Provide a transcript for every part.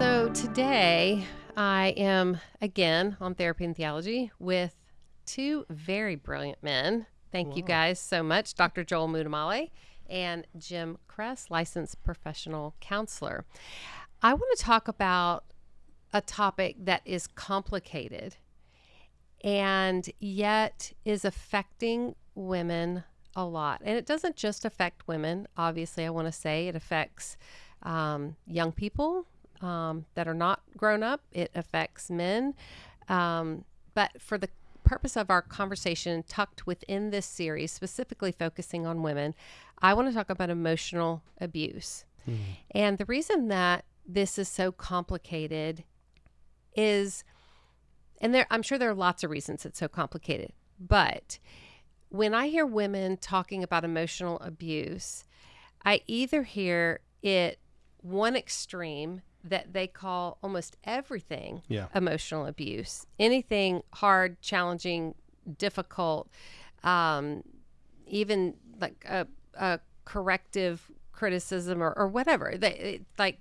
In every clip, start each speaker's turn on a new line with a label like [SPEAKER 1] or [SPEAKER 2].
[SPEAKER 1] So today I am again on Therapy and Theology with two very brilliant men. Thank you guys so much, Dr. Joel Muddamalle and Jim Cress, licensed professional counselor. I want to talk about a topic that is complicated and yet is affecting women a lot. And it doesn't just affect women. Obviously, I want to say it affects um, young people um, that are not grown up, it affects men. Um, but for the purpose of our conversation, tucked within this series, specifically focusing on women, I want to talk about emotional abuse. And the reason that this is so complicated is, and there, I'm sure there are lots of reasons it's so complicated, but when I hear women talking about emotional abuse, I either hear it one extreme that they call almost everything
[SPEAKER 2] Yeah.
[SPEAKER 1] emotional abuse, anything hard, challenging, difficult, um, even like a, a corrective criticism or, or whatever. They it, like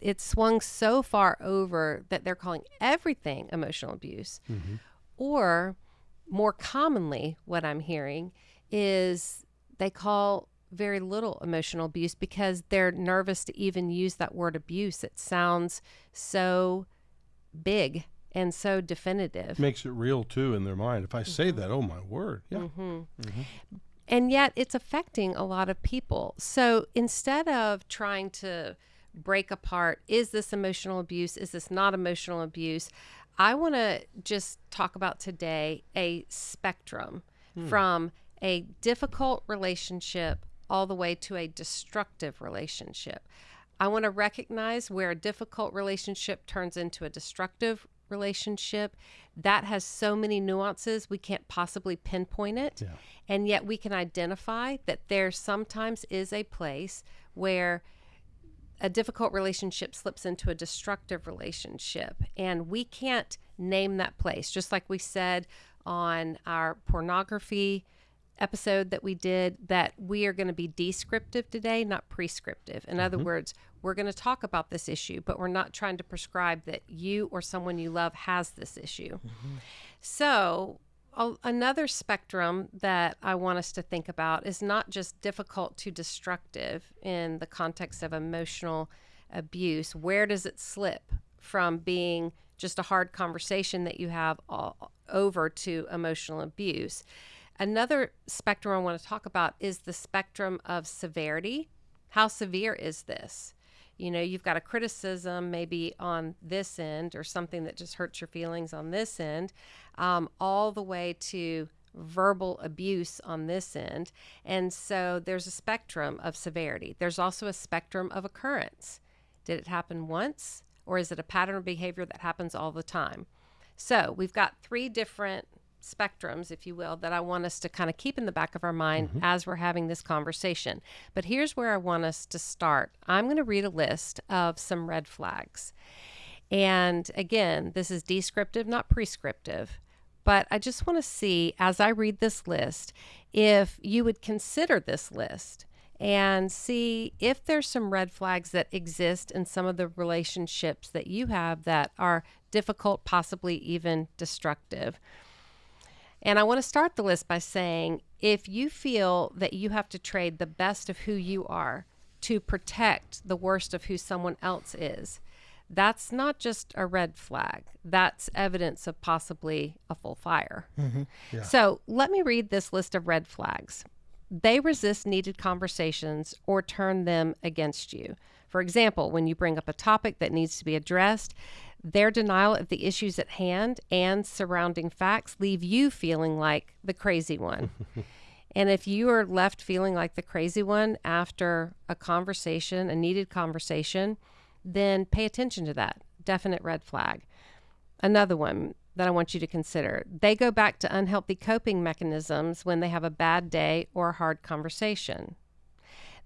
[SPEAKER 1] it's swung so far over that they're calling everything emotional abuse. Or more commonly, what I'm hearing is they call very little emotional abuse because they're nervous to even use that word abuse. It sounds so big and so definitive.
[SPEAKER 2] Makes it real too in their mind. If I say mm-hmm. that, oh my word. Yeah. Mm-hmm. Mm-hmm.
[SPEAKER 1] and yet it's affecting a lot of people. So instead of trying to break apart, is this emotional abuse? Is this not emotional abuse? I want to just talk about today a spectrum hmm. from a difficult relationship all the way to a destructive relationship. I want to recognize where a difficult relationship turns into a destructive relationship. That has so many nuances, we can't possibly pinpoint it.
[SPEAKER 2] Yeah.
[SPEAKER 1] And yet we can identify that there sometimes is a place where a difficult relationship slips into a destructive relationship. And we can't name that place. Just like we said on our pornography episode that we did, that we are going to be descriptive today, not prescriptive. In other mm-hmm. words, we're going to talk about this issue, but we're not trying to prescribe that you or someone you love has this issue. Mm-hmm. So, a- another spectrum that I want us to think about is not just difficult to destructive in the context of emotional abuse. Where does it slip from being just a hard conversation that you have all, over to emotional abuse? Another spectrum I want to talk about is the spectrum of severity. How severe is this? You know, you've got a criticism maybe on this end or something that just hurts your feelings on this end, um, all the way to verbal abuse on this end. And so there's a spectrum of severity. There's also a spectrum of occurrence. Did it happen once or is it a pattern of behavior that happens all the time? So we've got three different spectrums, if you will, that I want us to kind of keep in the back of our mind mm-hmm. as we're having this conversation. But here's where I want us to start. I'm going to read a list of some red flags. And again, this is descriptive, not prescriptive. But I just want to see, as I read this list, if you would consider this list and see if there's some red flags that exist in some of the relationships that you have that are difficult, possibly even destructive. And I want to start the list by saying if you feel that you have to trade the best of who you are to protect the worst of who someone else is, that's not just a red flag. That's evidence of possibly a full fire. Mm-hmm.
[SPEAKER 2] Yeah.
[SPEAKER 1] So let me read this list of red flags. They resist needed conversations or turn them against you. For example, when you bring up a topic that needs to be addressed, their denial of the issues at hand and surrounding facts leave you feeling like the crazy one. and if you are left feeling like the crazy one after a conversation, a needed conversation, then pay attention to that. Definite red flag. Another one that I want you to consider they go back to unhealthy coping mechanisms when they have a bad day or a hard conversation.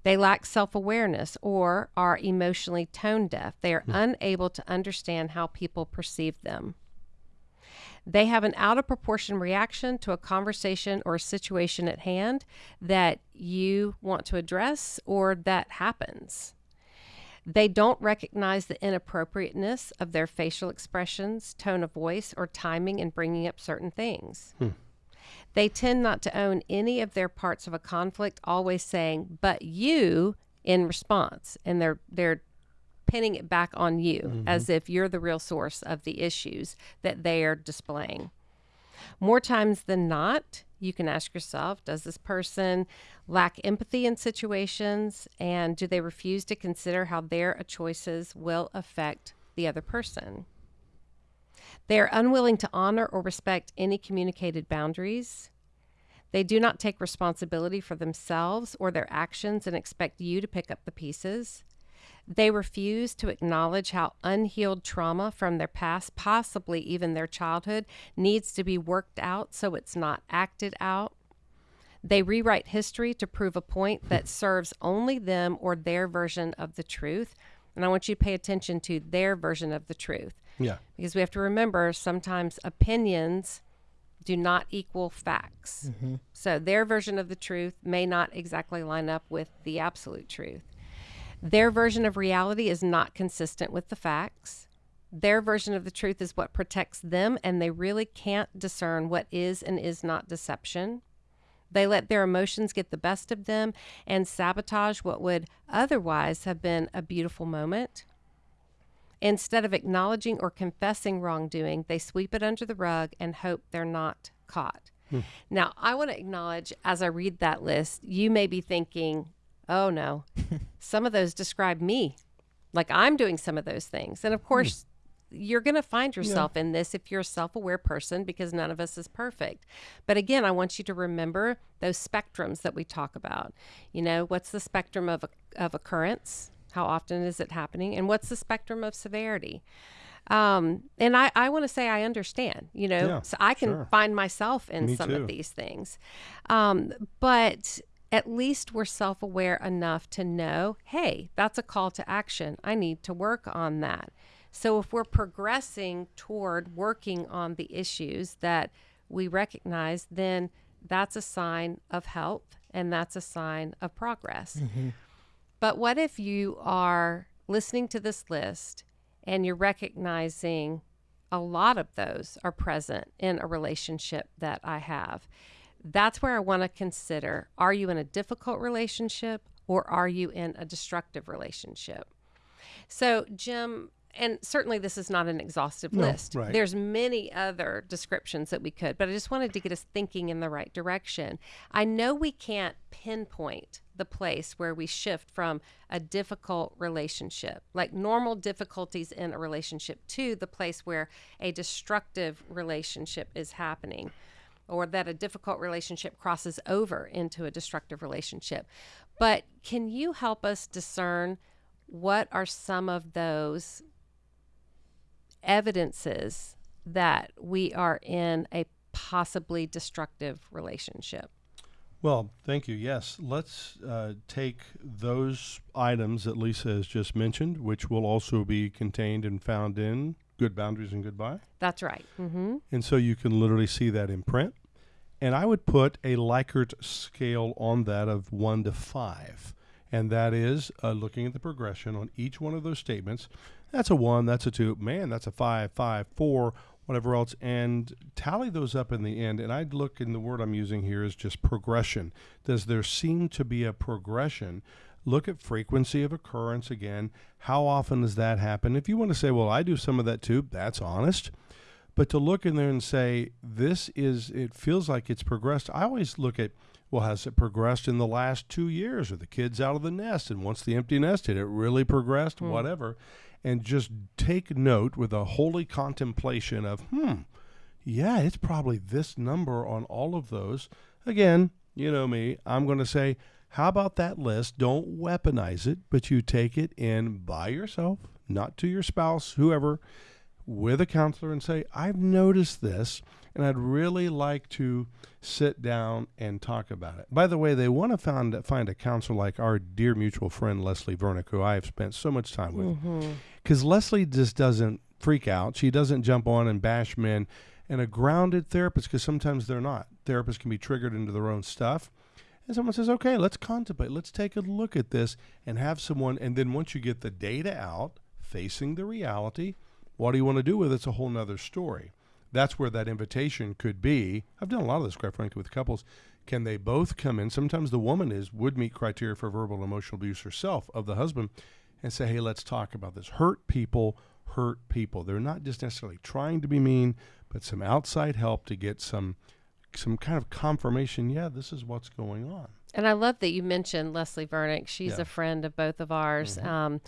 [SPEAKER 1] They lack self awareness or are emotionally tone deaf. They are hmm. unable to understand how people perceive them. They have an out of proportion reaction to a conversation or a situation at hand that you want to address or that happens. They don't recognize the inappropriateness of their facial expressions, tone of voice, or timing in bringing up certain things. Hmm. They tend not to own any of their parts of a conflict, always saying, but you in response. And they're, they're, pinning it back on you mm-hmm. as if you're the real source of the issues that they are displaying. More times than not, you can ask yourself Does this person lack empathy in situations? And do they refuse to consider how their choices will affect the other person? They are unwilling to honor or respect any communicated boundaries. They do not take responsibility for themselves or their actions and expect you to pick up the pieces. They refuse to acknowledge how unhealed trauma from their past, possibly even their childhood, needs to be worked out so it's not acted out. They rewrite history to prove a point that serves only them or their version of the truth. And I want you to pay attention to their version of the truth
[SPEAKER 2] Yeah.
[SPEAKER 1] because we have to remember sometimes opinions do not equal facts. Mm-hmm. So their version of the truth may not exactly line up with the absolute truth. Their version of reality is not consistent with the facts. Their version of the truth is what protects them, and they really can't discern what is and is not deception. They let their emotions get the best of them and sabotage what would otherwise have been a beautiful moment. Instead of acknowledging or confessing wrongdoing, they sweep it under the rug and hope they're not caught. Hmm. Now, I want to acknowledge as I read that list, you may be thinking, oh no, some of those describe me. Like I'm doing some of those things. And of hmm. course, you're going to find yourself in this if you're a self aware person because none of us is perfect. But again, I want you to remember those spectrums that we talk about. You know, what's the spectrum of, of occurrence? How often is it happening? And what's the spectrum of severity? Um, and I, I want to say I understand, you know,
[SPEAKER 2] Yeah,
[SPEAKER 1] so I can
[SPEAKER 2] sure.
[SPEAKER 1] find myself in
[SPEAKER 2] Me
[SPEAKER 1] some
[SPEAKER 2] too.
[SPEAKER 1] of these things. Um, but at least we're self aware enough to know hey, that's a call to action. I need to work on that. So if we're progressing toward working on the issues that we recognize, then that's a sign of health and that's a sign of progress. But what if you are listening to this list and you're recognizing a lot of those are present in a relationship that I have? That's where I want to consider are you in a difficult relationship or are you in a destructive relationship? So, Jim, and certainly this is not an exhaustive
[SPEAKER 2] No,
[SPEAKER 1] list.
[SPEAKER 2] right.
[SPEAKER 1] There's many other descriptions that we could, but I just wanted to get us thinking in the right direction. I know we can't pinpoint the place where we shift from a difficult relationship, like normal difficulties in a relationship, to the place where a destructive relationship is happening or that a difficult relationship crosses over into a destructive relationship. But can you help us discern what are some of those evidences that we are in a possibly destructive relationship?
[SPEAKER 2] Well, thank you. Yes, let's uh, take those items that Lisa has just mentioned, which will also be contained and found in Good Boundaries and Goodbye.
[SPEAKER 1] That's right. Mm-hmm.
[SPEAKER 2] And so you can literally see that in print. And I would put a Likert scale on that of one to five. And that is uh, looking at the progression on each one of those statements. That's a one, that's a two, man, that's a five, five, four, whatever else. And tally those up in the end. And I'd look, and the word I'm using here is just progression. Does there seem to be a progression? Look at frequency of occurrence again. How often does that happen? If you want to say, well, I do some of that too, that's honest but to look in there and say this is it feels like it's progressed i always look at well has it progressed in the last two years? Are the kids out of the nest? And once the empty nest did it really progressed whatever. And just take note with a holy contemplation of hmm yeah it's probably this number on all of those. Again you know me i'm going to say how about that list? Don't weaponize it but you take it in by yourself not to your spouse whoever with a counselor and say, I've noticed this and I'd really like to sit down and talk about it. By the way, they want to find, find a counselor like our dear mutual friend Leslie Vernick, who I have spent so much time with. Mm-hmm. Because Leslie just doesn't freak out. She doesn't jump on and bash men. and a grounded therapist, because sometimes they're not. Therapists can be triggered into their own stuff. And someone says, okay, let's contemplate, let's take a look at this and have someone. And then once you get the data out, facing the reality, what do you want to do with it? It's a whole nother story. That's where that invitation could be. I've done a lot of this, quite frankly, with couples. Can they both come in? Sometimes the woman is would meet criteria for verbal and emotional abuse herself of the husband and say, hey, let's talk about this. Hurt people hurt people. They're not just necessarily trying to be mean, but some outside help to get some some kind of confirmation. Yeah, this is what's going on.
[SPEAKER 1] And I love that you mentioned Leslie Vernick. She's
[SPEAKER 2] Yeah.
[SPEAKER 1] a friend of both of ours.
[SPEAKER 2] Mhm.
[SPEAKER 1] Um,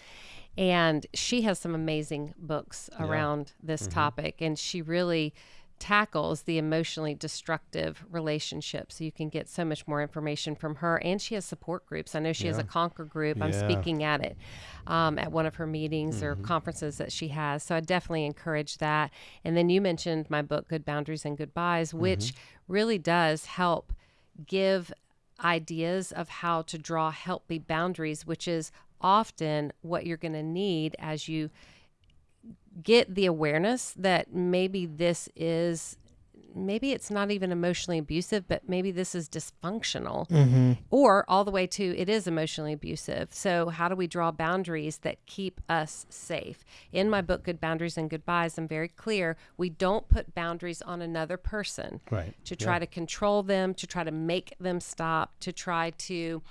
[SPEAKER 1] and she has some amazing books
[SPEAKER 2] Yeah.
[SPEAKER 1] around this
[SPEAKER 2] Mhm.
[SPEAKER 1] topic. And she really tackles the emotionally destructive relationships. So you can get so much more information from her. And she has support groups. I know she has a
[SPEAKER 2] Yeah.
[SPEAKER 1] Conquer group. I'm speaking at it um, at one of her meetings or
[SPEAKER 2] Mhm.
[SPEAKER 1] conferences that she has. So I definitely encourage that. And then you mentioned my book, Good Boundaries and Goodbyes, which really does help give ideas of how to draw healthy boundaries, which is often what you're going to need as you get the awareness that maybe this is maybe it's not even emotionally abusive but maybe this is dysfunctional
[SPEAKER 3] Mm-hmm.
[SPEAKER 1] or all the way to it is emotionally abusive. So, how do we draw boundaries that keep us safe? In my book, Good Boundaries and Goodbyes, I'm very clear we don't put boundaries on another person
[SPEAKER 2] Right.
[SPEAKER 1] to try to control them, to try to make them stop, to try to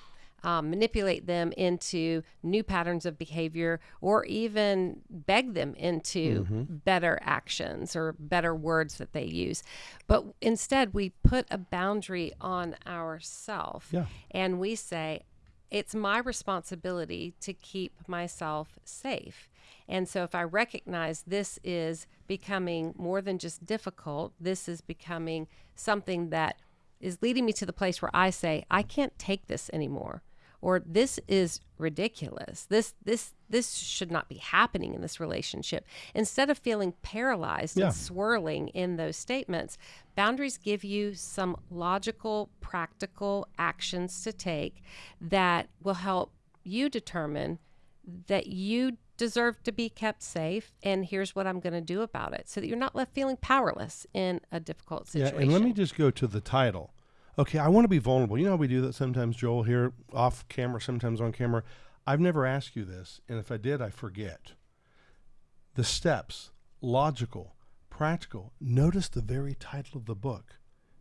[SPEAKER 1] um, manipulate them into new patterns of behavior or even beg them into better actions or better words that they use. But instead, we put a boundary on ourself
[SPEAKER 2] Yeah.
[SPEAKER 1] and we say, it's my responsibility to keep myself safe. And so, if I recognize this is becoming more than just difficult, this is becoming something that is leading me to the place where I say, I can't take this anymore. Or this is ridiculous. This this this should not be happening in this relationship. Instead of feeling paralyzed
[SPEAKER 2] Yeah.
[SPEAKER 1] and swirling in those statements, boundaries give you some logical, practical actions to take that will help you determine that you deserve to be kept safe and here's what I'm going to do about it so that you're not left feeling powerless in a difficult situation.
[SPEAKER 2] Yeah, and let me just go to the title. Okay, I want to be vulnerable. You know how we do that sometimes, Joel, here off camera, sometimes on camera. I've never asked you this, and if I did, I forget. The steps, logical, practical. Notice the very title of the book.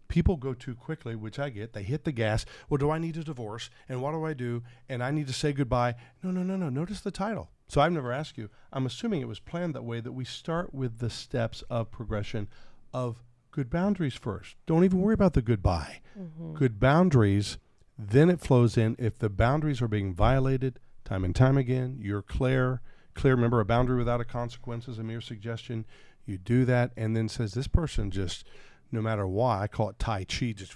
[SPEAKER 2] People go too quickly, which I get. They hit the gas. Well, do I need a divorce? And what do I do? And I need to say goodbye. No, no, no, no. Notice the title. So I've never asked you. I'm assuming it was planned that way that we start with the steps of progression of good boundaries first. Don't even worry about the goodbye. Mm-hmm. Good boundaries, then it flows in. If the boundaries are being violated time and time again, you're clear. Clear, remember, a boundary without a consequence is a mere suggestion. You do that and then says, this person just, no matter why, I call it Tai Chi, just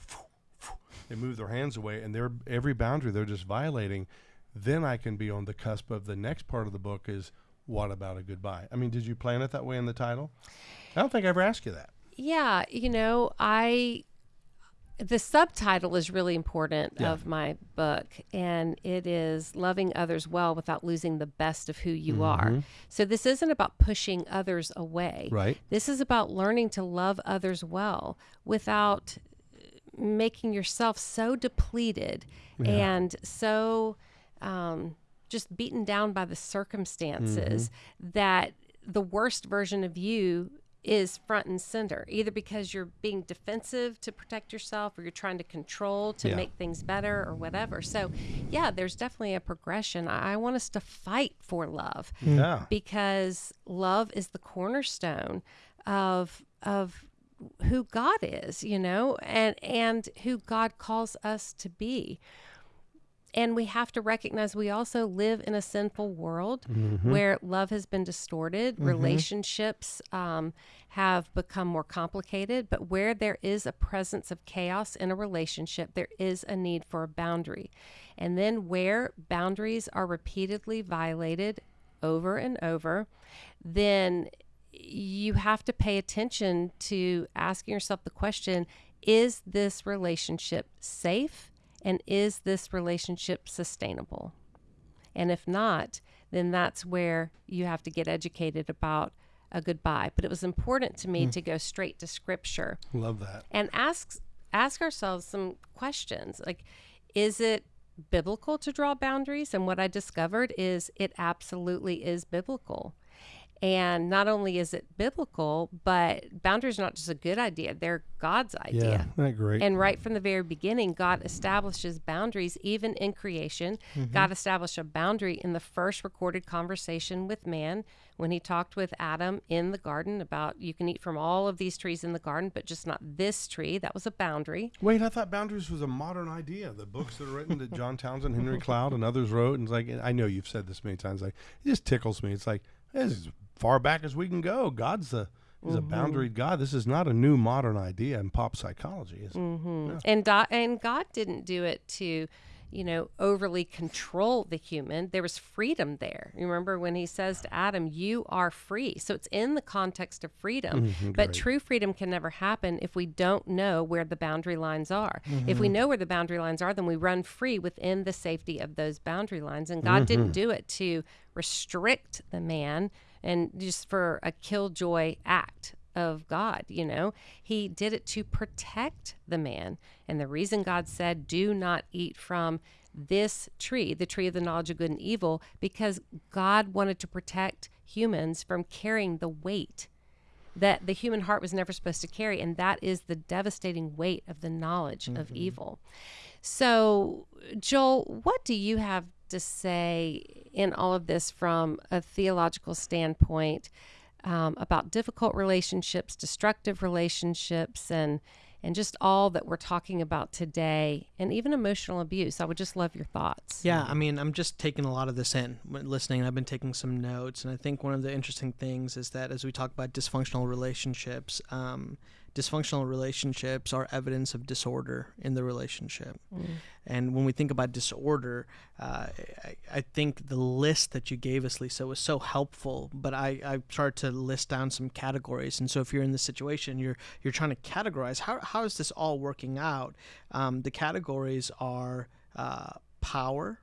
[SPEAKER 2] they move their hands away and they're every boundary they're just violating. Then I can be on the cusp of the next part of the book is what about a goodbye? I mean, did you plan it that way in the title? I don't think I ever asked you that.
[SPEAKER 1] Yeah, you know, I the subtitle is really important
[SPEAKER 2] Yeah.
[SPEAKER 1] of my book and it is loving others well without losing the best of who you are. So this isn't about pushing others away.
[SPEAKER 2] Mm-hmm. Right.
[SPEAKER 1] This is about learning to love others well without making yourself so depleted and so um, just beaten down by the circumstances that the worst version of you is front and center, either because you're being defensive to protect yourself or you're trying to control to
[SPEAKER 2] Yeah.
[SPEAKER 1] make things better or whatever. So, yeah, there's definitely a progression. I, I want us to fight for love mm.
[SPEAKER 2] Yeah.
[SPEAKER 1] because love is the cornerstone of of who God is, you know, and and who God calls us to be. And we have to recognize we also live in a sinful world where love has been distorted, relationships um, have become more complicated. But where there is a presence of chaos in a relationship, there is a need for a boundary. And then where boundaries are repeatedly violated over and over, then you have to pay attention to asking yourself the question is this relationship safe and is this relationship sustainable? And if not, then that's where you have to get educated about a goodbye. But it was important to me hmm. to go straight to scripture
[SPEAKER 2] Love that.
[SPEAKER 1] and ask ask ourselves some questions like is it biblical to draw boundaries and what i discovered is it absolutely is biblical and not only is it biblical but boundaries are not just a good idea they're god's
[SPEAKER 2] Yeah,
[SPEAKER 1] idea
[SPEAKER 2] isn't that great?
[SPEAKER 1] and right from the very beginning, God establishes boundaries even in creation. Mm-hmm. God established a boundary in the first recorded conversation with man when he talked with Adam in the garden about you can eat from all of these trees in the garden, but just not this tree. That was a boundary.
[SPEAKER 2] Wait, I thought boundaries was a modern idea. The books that are written that John Townsend, Henry Cloud, and others wrote, and it's like I know you've said this many times. Like it just tickles me. It's like this is far back as we can go. God's the is a mm-hmm. boundaried God. This is not a new modern idea in pop psychology. Is it? Mm-hmm.
[SPEAKER 1] And do- and God didn't do it to, you know, overly control the human. There was freedom there. You remember when he says to Adam, "You are free." So it's in the context of freedom. Mm-hmm. but true freedom can never happen if we don't know where the boundary lines are. If we know where the boundary lines are, then we run free within the safety of those boundary lines. And God didn't do it to restrict the man and just for a killjoy act of God, you know. He did it to protect the man. And the reason God said, do not eat from this tree, the tree of the knowledge of good and evil, because God wanted to protect humans from carrying the weight that the human heart was never supposed to carry. And that is the devastating weight of the knowledge of mm-hmm. evil. So, Joel, what do you have to say in all of this from a theological standpoint um, about difficult relationships, destructive relationships, and and just all that we're talking about today, and even emotional abuse? I would just love your thoughts.
[SPEAKER 3] Yeah, I mean, I'm just taking a lot of this in, listening. I've been taking some notes, and I think one of the interesting things is that as we talk about dysfunctional relationships, um, dysfunctional relationships are evidence of disorder in the relationship. And when we think about disorder, uh, I, I think the list that you gave us, Lisa, was so helpful. But I, I started to list down some categories. And so if you're in this situation, you're you're trying to categorize how, how is this all working out? Um, the categories are uh, power.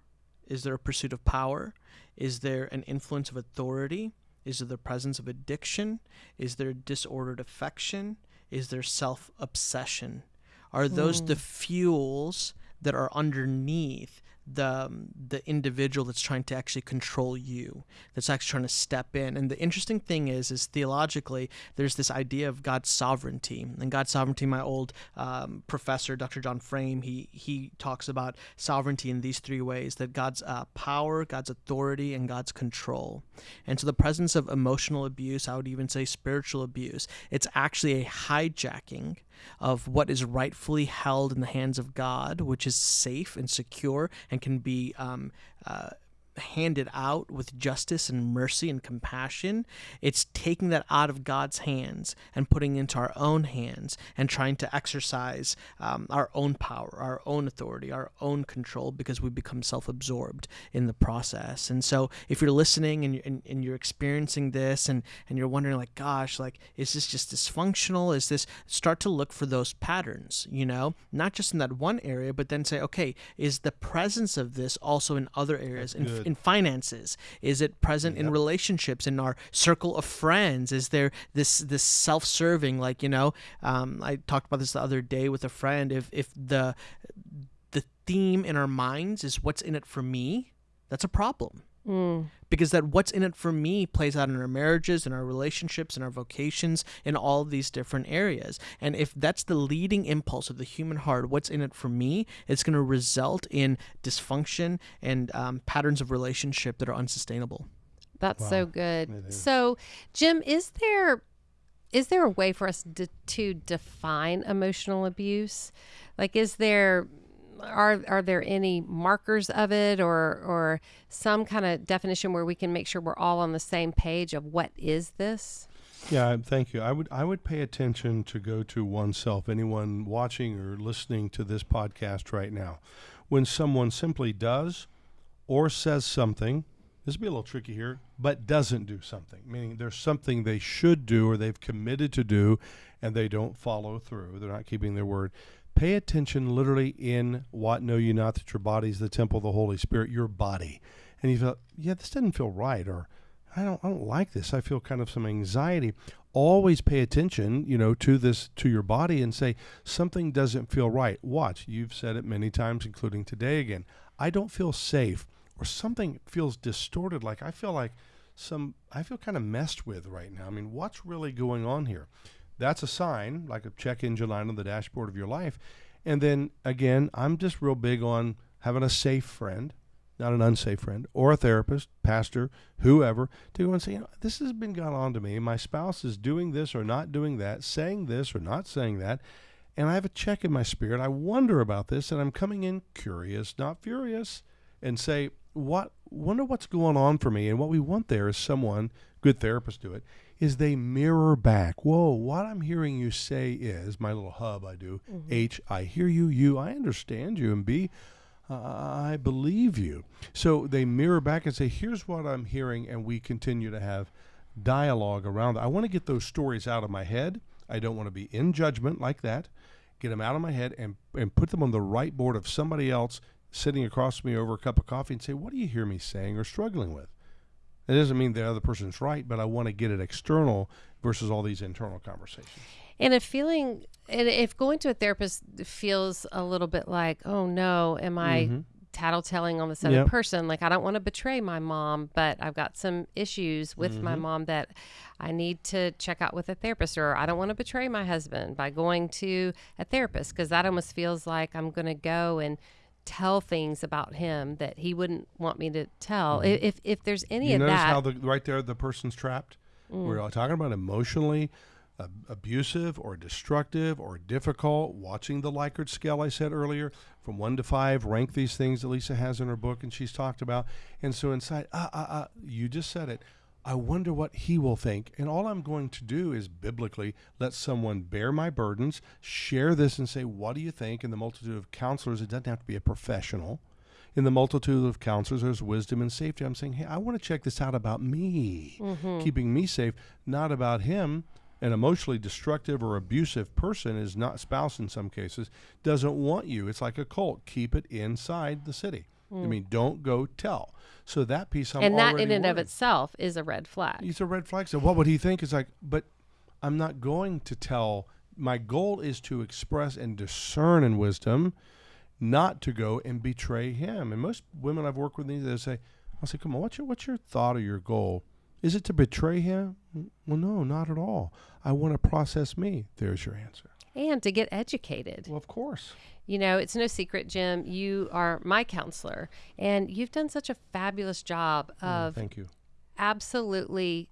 [SPEAKER 3] Is there a pursuit of power? Is there an influence of authority? Is there the presence of addiction? Is there disordered affection? Is their self obsession? Are those the hmm. fuels that are underneath the um, the individual that's trying to actually control you that's actually trying to step in. And the interesting thing is is theologically there's this idea of god's sovereignty. And god's sovereignty my old um, professor dr john frame he he talks about sovereignty in these three ways that god's uh, power god's authority and god's control. And so the presence of emotional abuse i would even say spiritual abuse it's actually a hijacking of what is rightfully held in the hands of God, which is safe and secure and can be um, uh, handed out with justice and mercy and compassion. It's taking that out of God's hands and putting it into our own hands and trying to exercise um, our own power, our own authority, our own control because we become self absorbed in the process. And so if you're listening and you're, and, and you're experiencing this and, and you're wondering, like, gosh, like, is this just dysfunctional? Is this start to look for those patterns, you know, not just in that one area, but then say, okay, is the presence of this also in other areas? In,
[SPEAKER 2] good.
[SPEAKER 3] In finances? Is it present in relationships in our circle of friends? Is there this this self-serving like you know? Um, I talked about this the other day with a friend. If if the the theme in our minds is what's in it for me, that's a problem because that what's in it for me plays out in our marriages in our relationships in our vocations in all of these different areas. And if that's the leading impulse of the human heart what's in it for me it's going to result in dysfunction and um, patterns of relationship that are unsustainable.
[SPEAKER 1] That's so good. So, Jim, is there is there a way for us to, to define emotional abuse? Like, is there are are there any markers of it, or or some kind of definition where we can make sure we're all on the same page of what is this?
[SPEAKER 2] Yeah, thank you. I would I would pay attention to go to oneself. Anyone watching or listening to this podcast right now, when someone simply does or says something, this will be a little tricky here, but doesn't do something, meaning there's something they should do or they've committed to do, and they don't follow through. They're not keeping their word. Pay attention, literally, in what know you not that your body is the temple of the Holy Spirit, your body, and you feel, yeah, this doesn't feel right, or I don't, I don't like this. I feel kind of some anxiety. Always pay attention, you know, to this, to your body and say, something doesn't feel right. Watch. You've said it many times, including today again. I don't feel safe or something feels distorted. Like I feel like some, I feel kind of messed with right now. I mean, what's really going on here? That's a sign, like a check engine light on the dashboard of your life. And then again, I'm just real big on having a safe friend not an unsafe friend, or a therapist, pastor, whoever, to go and say, you know, this has been going on to me. My spouse is doing this or not doing that, saying this or not saying that. And I have a check in my spirit. I wonder about this, and I'm coming in curious, not furious, and say, what wonder what's going on for me. And what we want there is someone, good therapists do it, is they mirror back. Whoa, what I'm hearing you say is my little hub I do. Mm-hmm. H, I hear you, you, I understand you, and B, I believe you. So they mirror back and say, here's what I'm hearing, and we continue to have dialogue around that. I want to get those stories out of my head. I don't want to be in judgment like that. Get them out of my head and, and put them on the right board of somebody else sitting across from me over a cup of coffee and say, what do you hear me saying or struggling with? It doesn't mean the other person's right, but I want to get it external versus all these internal conversations.
[SPEAKER 1] And if feeling, and if going to a therapist feels a little bit like, oh no, am I mm-hmm. tattletelling on this other yep. person? Like, I don't want to betray my mom, but I've got some issues with mm-hmm. my mom that I need to check out with a therapist, or I don't want to betray my husband by going to a therapist because that almost feels like I'm going to go and tell things about him that he wouldn't want me to tell. Mm-hmm. If if there's any
[SPEAKER 2] you
[SPEAKER 1] of
[SPEAKER 2] notice
[SPEAKER 1] that,
[SPEAKER 2] how the right there the person's trapped. Mm. We're talking about emotionally uh, abusive or destructive or difficult. Watching the Likert scale I said earlier, from one to five, rank these things that Lisa has in her book and she's talked about. And so inside, ah, ah, ah, you just said it. I wonder what he will think. And all I'm going to do is biblically let someone bear my burdens, share this, and say, What do you think? In the multitude of counselors, it doesn't have to be a professional. In the multitude of counselors, there's wisdom and safety. I'm saying, Hey, I want to check this out about me, mm-hmm. keeping me safe, not about him an emotionally destructive or abusive person is not spouse in some cases doesn't want you it's like a cult keep it inside the city mm. i mean don't go tell so that piece I'm
[SPEAKER 1] and that in and
[SPEAKER 2] worried.
[SPEAKER 1] of itself is a red flag
[SPEAKER 2] it's a red flag so what would he think is like but i'm not going to tell my goal is to express and discern in wisdom not to go and betray him and most women i've worked with they say i'll say come on what's your what's your thought or your goal is it to betray him? Well, no, not at all. I want to process me. There's your answer.
[SPEAKER 1] And to get educated.
[SPEAKER 2] Well, of course.
[SPEAKER 1] You know, it's no secret, Jim. You are my counselor, and you've done such a fabulous job mm, of
[SPEAKER 2] oh, thank you.
[SPEAKER 1] absolutely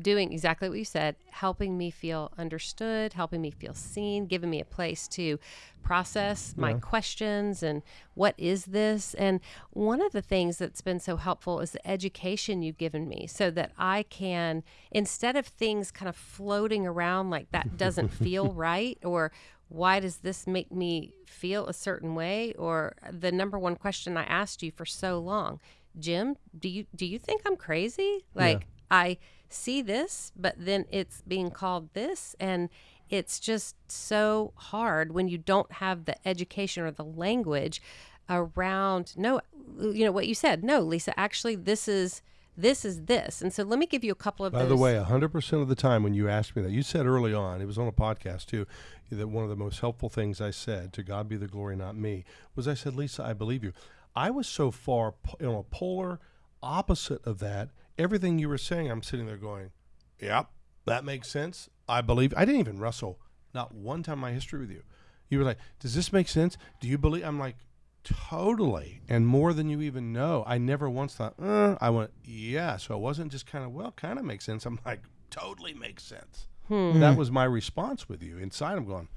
[SPEAKER 1] doing exactly what you said, helping me feel understood, helping me feel seen, giving me a place to process my yeah. questions and what is this? And one of the things that's been so helpful is the education you've given me so that I can, instead of things kind of floating around like that doesn't feel right or why does this make me feel a certain way or the number one question I asked you for so long Jim do you do you think I'm crazy like yeah. I see this, but then it's being called this. And it's just so hard when you don't have the education or the language around no you know what you said no lisa actually this is this is this and so let me give you a couple of
[SPEAKER 2] by
[SPEAKER 1] those.
[SPEAKER 2] the way 100% of the time when you asked me that you said early on it was on a podcast too that one of the most helpful things i said to god be the glory not me was i said lisa i believe you i was so far you know polar opposite of that everything you were saying, I'm sitting there going, yep, that makes sense. I believe. I didn't even wrestle not one time in my history with you. You were like, does this make sense? Do you believe? I'm like, totally. And more than you even know. I never once thought, uh, I went, yeah. So it wasn't just kind of, well, kind of makes sense. I'm like, totally makes sense. Hmm. That was my response with you. Inside, I'm going,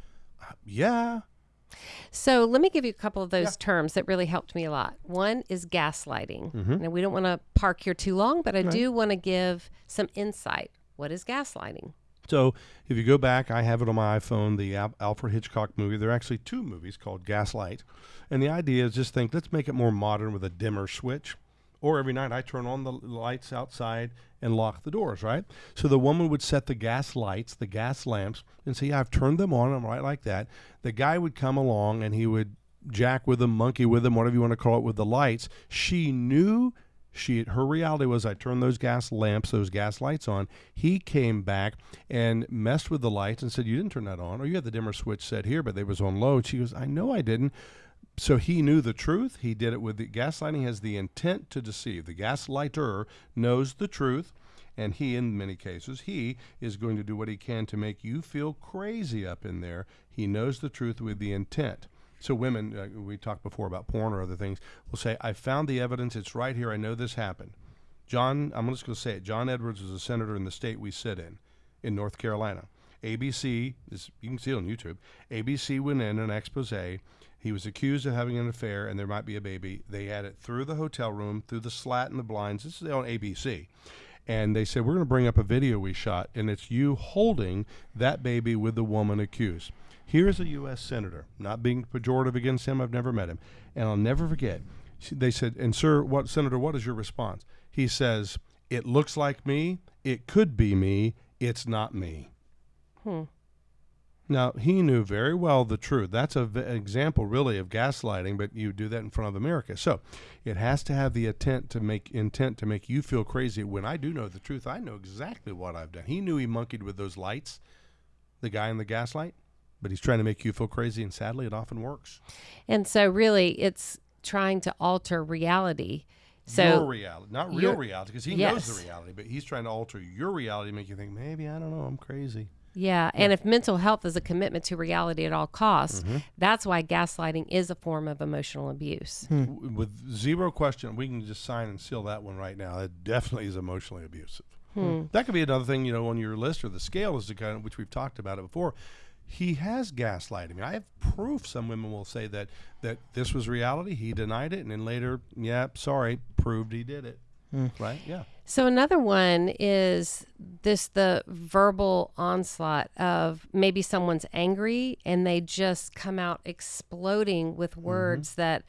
[SPEAKER 2] uh, yeah,
[SPEAKER 1] so let me give you a couple of those yeah. terms that really helped me a lot. One is gaslighting. Mm-hmm. Now we don't want to park here too long, but I right. do want to give some insight. What is gaslighting?
[SPEAKER 2] So if you go back, I have it on my iPhone, the Al- Alfred Hitchcock movie. There are actually two movies called Gaslight. And the idea is just think, let's make it more modern with a dimmer switch. Or every night I turn on the lights outside and lock the doors, right? So the woman would set the gas lights, the gas lamps, and say, I've turned them on. I'm right like that. The guy would come along and he would jack with them, monkey with them, whatever you want to call it, with the lights. She knew She her reality was I turned those gas lamps, those gas lights on. He came back and messed with the lights and said, "You didn't turn that on, or you had the dimmer switch set here, but they was on low." And she goes, "I know I didn't." So he knew the truth. He did it with the gaslighting has the intent to deceive. The gaslighter knows the truth, and he, in many cases, he is going to do what he can to make you feel crazy up in there. He knows the truth with the intent. So women, uh, we talked before about porn or other things, will say, "I found the evidence. It's right here. I know this happened." John, I'm just going to say it. John Edwards was a senator in the state we sit in, in North Carolina. ABC, this, you can see it on YouTube. ABC went in an expose. He was accused of having an affair, and there might be a baby. They had it through the hotel room, through the slat and the blinds. This is on ABC. And they said, We're going to bring up a video we shot, and it's you holding that baby with the woman accused. Here's a U.S. senator, not being pejorative against him. I've never met him, and I'll never forget. They said, "And sir, what senator? What is your response?" He says, "It looks like me. It could be me. It's not me."
[SPEAKER 1] Hmm.
[SPEAKER 2] Now he knew very well the truth. That's a v- example, really, of gaslighting. But you do that in front of America, so it has to have the intent to make intent to make you feel crazy. When I do know the truth, I know exactly what I've done. He knew he monkeyed with those lights, the guy in the gaslight but he's trying to make you feel crazy and sadly it often works
[SPEAKER 1] And so, really, it's trying to alter reality.
[SPEAKER 2] your
[SPEAKER 1] So,
[SPEAKER 2] reality not real
[SPEAKER 1] your-
[SPEAKER 2] reality because he
[SPEAKER 1] Yes.
[SPEAKER 2] knows the reality but he's trying to alter your reality make you think maybe i don't know i'm crazy
[SPEAKER 1] yeah. And if mental health is a commitment to reality at all costs,
[SPEAKER 2] Mm-hmm.
[SPEAKER 1] that's why gaslighting is a form of emotional abuse. Hmm.
[SPEAKER 2] W- with zero question we can just sign and seal that one right now it definitely is emotionally abusive hmm. Hmm. that could be another thing you know on your list or the scale is the kind of which we've talked about it before he has gaslighted me. I have proof. Some women will say that that this was reality. He denied it, and then later, yeah, sorry, proved he did it. Right? Yeah.
[SPEAKER 1] So another one is this the verbal onslaught of maybe someone's angry and they just come out exploding with
[SPEAKER 2] Mm-hmm.
[SPEAKER 1] words that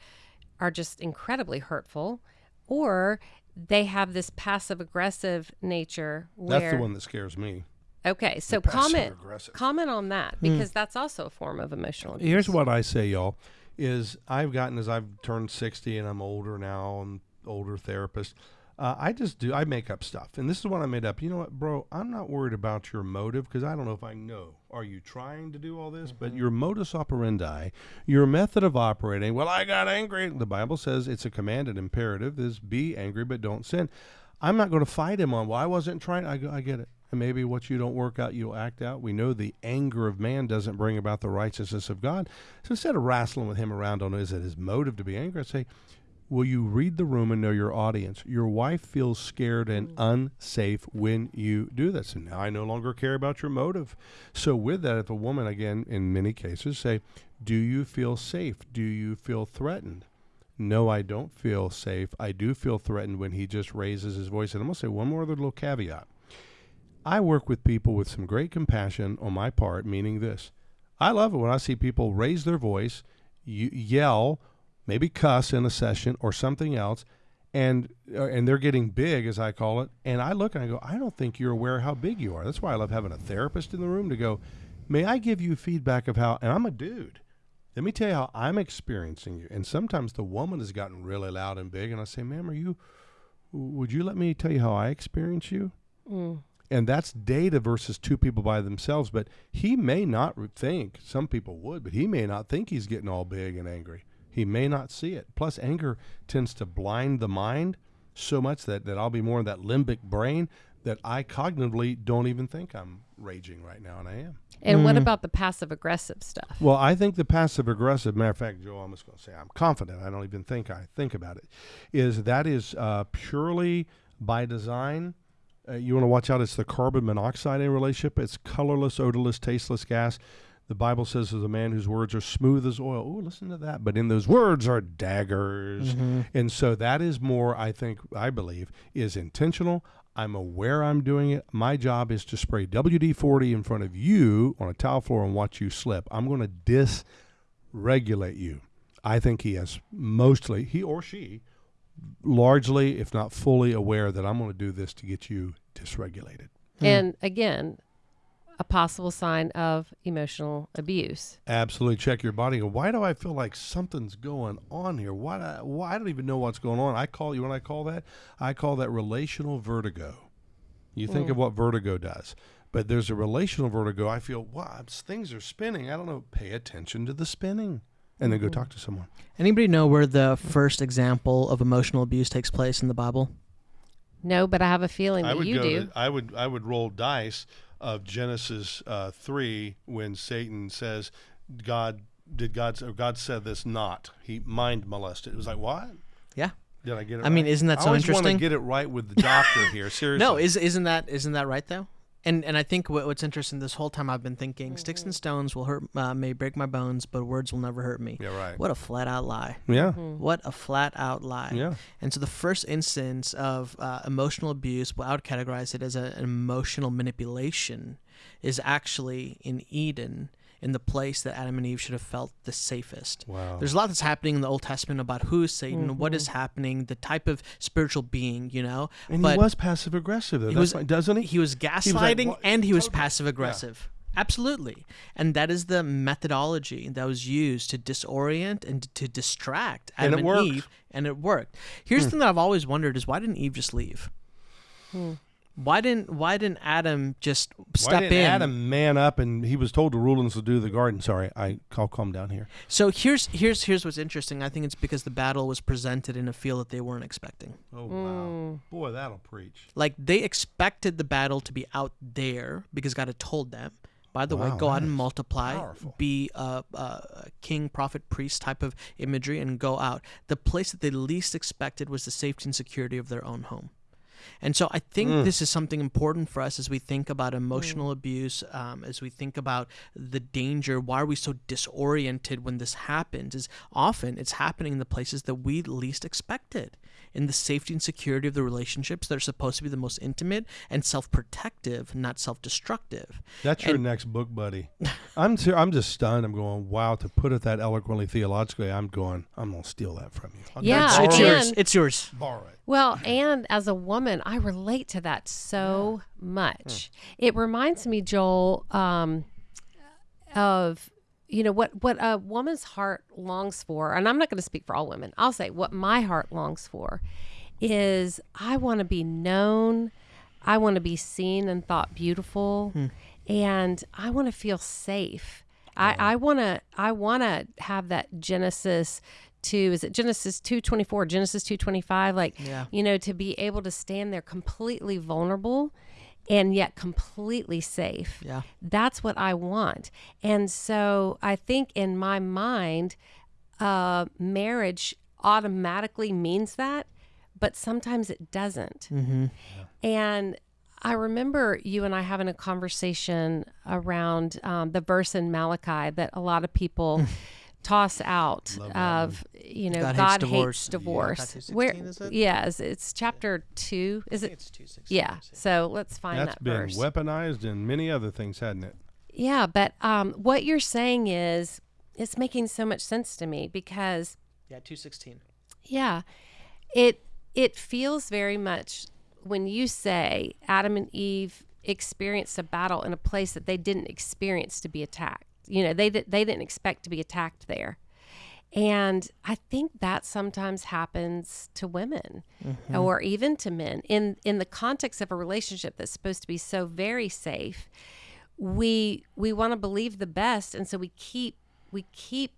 [SPEAKER 1] are just incredibly hurtful or they have this passive aggressive nature where
[SPEAKER 2] That's the one that scares me.
[SPEAKER 1] Okay, so comment comment on that because that's also a form of emotional abuse.
[SPEAKER 2] Here's what I say, y'all, is I've gotten as I've turned 60 and I'm older now and older therapist. Uh, I just do I make up stuff, and this is what I made up. You know what, bro? I'm not worried about your motive because I don't know if I know. Are you trying to do all this? But your modus operandi, your method of operating. Well, I got angry. The Bible says it's a command and imperative is be angry but don't sin. I'm not going to fight him on. Well, I wasn't trying. I I get it. And maybe what you don't work out, you'll act out. We know the anger of man doesn't bring about the righteousness of God. So instead of wrestling with him around on is it his motive to be angry, I say, Will you read the room and know your audience? Your wife feels scared and mm. unsafe when you do this. And now I no longer care about your motive. So, with that, if a woman, again, in many cases, say, Do you feel safe? Do you feel threatened? No, I don't feel safe. I do feel threatened when he just raises his voice. And I'm going to say one more other little caveat. I work with people with some great compassion on my part, meaning this. I love it when I see people raise their voice, yell, maybe cuss in a session or something else, and uh, and they're getting big, as I call it. And I look and I go, I don't think you're aware how big you are. That's why I love having a therapist in the room to go, may I give you feedback of how? And I'm a dude. Let me tell you how I'm experiencing you. And sometimes the woman has gotten really loud and big, and I say, ma'am, are you? Would you let me tell you how I experience you?
[SPEAKER 1] Mm.
[SPEAKER 2] and that's data versus two people by themselves. But he may not think some people would, but he may not think he's getting all big and angry. He may not see it. Plus, anger tends to blind the mind so much that that I'll be more in that limbic brain that I cognitively don't even think I'm raging right now, and I am.
[SPEAKER 1] And what about the passive aggressive stuff?
[SPEAKER 2] Well, I think the passive aggressive, matter of fact, Joe, I'm just going to say I'm confident. I don't even think I think about it. Is that is uh, purely by design. Uh, you want to watch out. It's the carbon monoxide in a relationship. It's colorless, odorless, tasteless gas. The Bible says there's a man whose words are smooth as oil. Oh, listen to that. But in those words are daggers. Mm-hmm. And so that is more, I think, I believe, is intentional. I'm aware I'm doing it. My job is to spray WD 40 in front of you on a tile floor and watch you slip. I'm going to dysregulate you. I think he has mostly, he or she, largely, if not fully aware that I'm going to do this to get you dysregulated.
[SPEAKER 1] And again, a possible sign of emotional abuse.
[SPEAKER 2] Absolutely. Check your body. Why do I feel like something's going on here? Why? I, why I don't even know what's going on. I call you when I call that. I call that relational vertigo. You think mm. of what vertigo does, but there's a relational vertigo. I feel wow, things are spinning. I don't know. Pay attention to the spinning, and then go mm-hmm. talk to someone.
[SPEAKER 3] Anybody know where the first example of emotional abuse takes place in the Bible?
[SPEAKER 1] No, but I have a feeling
[SPEAKER 2] I
[SPEAKER 1] that
[SPEAKER 2] would
[SPEAKER 1] you
[SPEAKER 2] go.
[SPEAKER 1] do.
[SPEAKER 2] To, I would. I would roll dice of Genesis uh, three when Satan says, "God did God or God said this not." He mind molested. It was like what?
[SPEAKER 3] Yeah.
[SPEAKER 2] Did I get it?
[SPEAKER 3] I mean, isn't that
[SPEAKER 2] I
[SPEAKER 3] so interesting?
[SPEAKER 2] want to get it right with the doctor here. Seriously.
[SPEAKER 3] No, is isn't that isn't that right though? And and I think what, what's interesting this whole time I've been thinking sticks and stones will hurt uh, may break my bones, but words will never hurt me.
[SPEAKER 2] yeah. Right.
[SPEAKER 3] What a flat out lie.
[SPEAKER 2] Yeah.
[SPEAKER 3] What a flat out lie.
[SPEAKER 2] Yeah.
[SPEAKER 3] And so the first instance of uh, emotional abuse, what I would categorize it as a, an emotional manipulation, is actually in Eden, in the place that Adam and Eve should have felt the safest.
[SPEAKER 2] Wow.
[SPEAKER 3] There's a lot that's happening in the Old Testament about who is Satan, what is mm-hmm. happening, the type of spiritual being, you know.
[SPEAKER 2] and
[SPEAKER 3] but
[SPEAKER 2] he was passive aggressive though.
[SPEAKER 3] he
[SPEAKER 2] That's
[SPEAKER 3] was-
[SPEAKER 2] fine, doesn't he?
[SPEAKER 3] he was
[SPEAKER 2] was like,
[SPEAKER 3] gaslighting and he was
[SPEAKER 2] Totally.
[SPEAKER 3] passive aggressive. Absolutely. And that is the methodology that was used to disorient and to distract
[SPEAKER 2] And
[SPEAKER 3] Adam
[SPEAKER 2] it
[SPEAKER 3] and,
[SPEAKER 2] worked.
[SPEAKER 3] Eve. And it worked. Here's hmm. the thing that I've always wondered is why didn't Eve just leave? Hmm. Why didn't why didn't Adam just step
[SPEAKER 2] Why didn't
[SPEAKER 3] in?
[SPEAKER 2] Adam man up and he was told to rule and subdue the garden? Sorry, I I'll calm down here.
[SPEAKER 3] So here's here's here's what's interesting. I think it's because the battle was presented in a field that they weren't expecting.
[SPEAKER 2] Oh wow, mm. boy, that'll preach.
[SPEAKER 3] Like they expected the battle to be out there because God had told them. By the way, go out and multiply,
[SPEAKER 2] powerful.
[SPEAKER 3] be a, a king, prophet, priest type of imagery, and go out. The place that they least expected was the safety and security of their own home. And so I think
[SPEAKER 2] Mm.
[SPEAKER 3] this is something important for us as we think about emotional abuse, um, as we think about the danger. Why are we so disoriented when this happens? Is often it's happening in the places that we least expected, in the safety and security of the relationships that are supposed to be the most intimate and self-protective, not self-destructive.
[SPEAKER 2] That's your next book, buddy. I'm ser- I'm just stunned. I'm going, wow. To put it that eloquently theologically, I'm going, I'm gonna steal that from you. I'll
[SPEAKER 1] Yeah,
[SPEAKER 3] it's yours.
[SPEAKER 1] and-
[SPEAKER 3] It's yours.
[SPEAKER 2] Borrow it.
[SPEAKER 1] Well, and as a woman, I relate to that so much. It reminds me, Joel, um, of you know what what a woman's heart longs for, and I'm not going to speak for all women. I'll say what my heart longs for is I want to be known, I want to be seen and thought beautiful, hmm. and I want to feel safe. I, I want to I want to have that Genesis two is it Genesis two twenty four Genesis two twenty five like
[SPEAKER 3] Yeah.
[SPEAKER 1] you know to be able to stand there completely vulnerable and yet completely safe
[SPEAKER 3] Yeah.
[SPEAKER 1] that's what I want. And so I think in my mind, uh, marriage automatically means that, but sometimes it doesn't. And I remember you and I having a conversation around um, the verse in Malachi that a lot of people toss out of, you know,
[SPEAKER 3] God
[SPEAKER 1] God,
[SPEAKER 3] hates
[SPEAKER 1] hates
[SPEAKER 3] divorce.
[SPEAKER 1] divorce.
[SPEAKER 3] Yeah.
[SPEAKER 1] Where,
[SPEAKER 3] 2:16, is it?
[SPEAKER 1] yes, it's chapter two. Is it?
[SPEAKER 3] It's two six.
[SPEAKER 1] Yeah. So let's find
[SPEAKER 2] That's
[SPEAKER 1] that
[SPEAKER 2] been
[SPEAKER 1] verse.
[SPEAKER 2] weaponized and many other things, hadn't it?
[SPEAKER 1] Yeah, but um, what you're saying is it's making so much sense to me because
[SPEAKER 3] Yeah, two sixteen.
[SPEAKER 1] yeah, it it feels very much when you say Adam and Eve experienced a battle in a place that they didn't experience to be attacked. You know, they they didn't expect to be attacked there. And I think that sometimes happens to women mm-hmm. or even to men in in the context of a relationship that's supposed to be so very safe. We we want to believe the best and so we keep we keep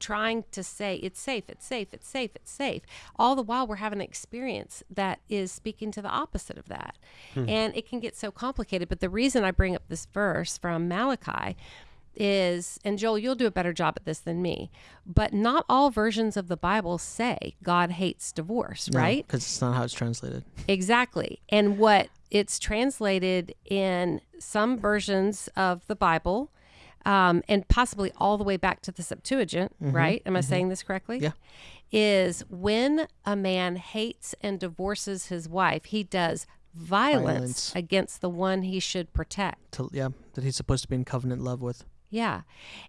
[SPEAKER 1] trying to say it's safe, it's safe, it's safe, it's safe. All the while we're having an experience that is speaking to the opposite of that. Hmm. And it can get so complicated. But the reason I bring up this verse from Malachi is, and Joel, you'll do a better job at this than me, but not all versions of the Bible say God hates divorce, right?
[SPEAKER 3] Because it's not how it's translated.
[SPEAKER 1] Exactly. And what it's translated in some versions of the Bible, um, and possibly all the way back to the Septuagint, right? Am I saying this correctly?
[SPEAKER 3] Yeah.
[SPEAKER 1] Is when a man hates and divorces his wife, he does violence,
[SPEAKER 3] Violence.
[SPEAKER 1] against the one he should protect.
[SPEAKER 3] To, yeah, that he's supposed to be in covenant love with.
[SPEAKER 1] Yeah.